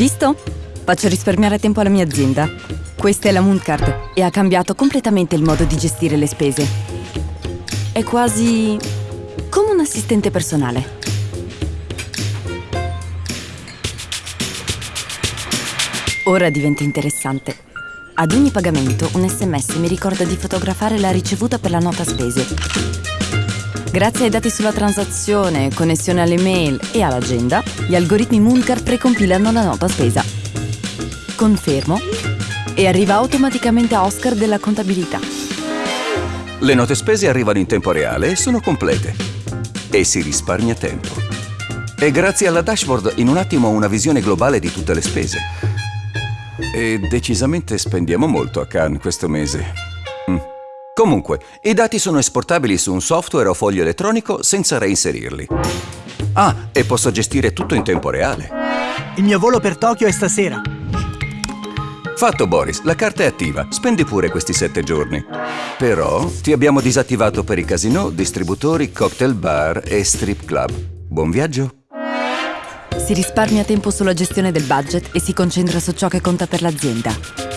Visto? Faccio risparmiare tempo alla mia azienda. Questa è la Mooncard e ha cambiato completamente il modo di gestire le spese. È quasi come un assistente personale. Ora diventa interessante. Ad ogni pagamento un sms mi ricorda di fotografare la ricevuta per la nota spese. Grazie ai dati sulla transazione, connessione alle mail e all'agenda, gli algoritmi Mooncard precompilano la nota spesa. Confermo e arriva automaticamente a Oscar della contabilità. Le note spese arrivano in tempo reale e sono complete. E si risparmia tempo. E grazie alla dashboard in un attimo ho una visione globale di tutte le spese. E decisamente spendiamo molto a Cannes questo mese. Comunque, i dati sono esportabili su un software o foglio elettronico senza reinserirli. Ah, e posso gestire tutto in tempo reale. Il mio volo per Tokyo è stasera. Fatto Boris, la carta è attiva, spendi pure questi sette giorni. Però ti abbiamo disattivato per i casino, distributori, cocktail bar e strip club. Buon viaggio! Si risparmia tempo sulla gestione del budget e si concentra su ciò che conta per l'azienda.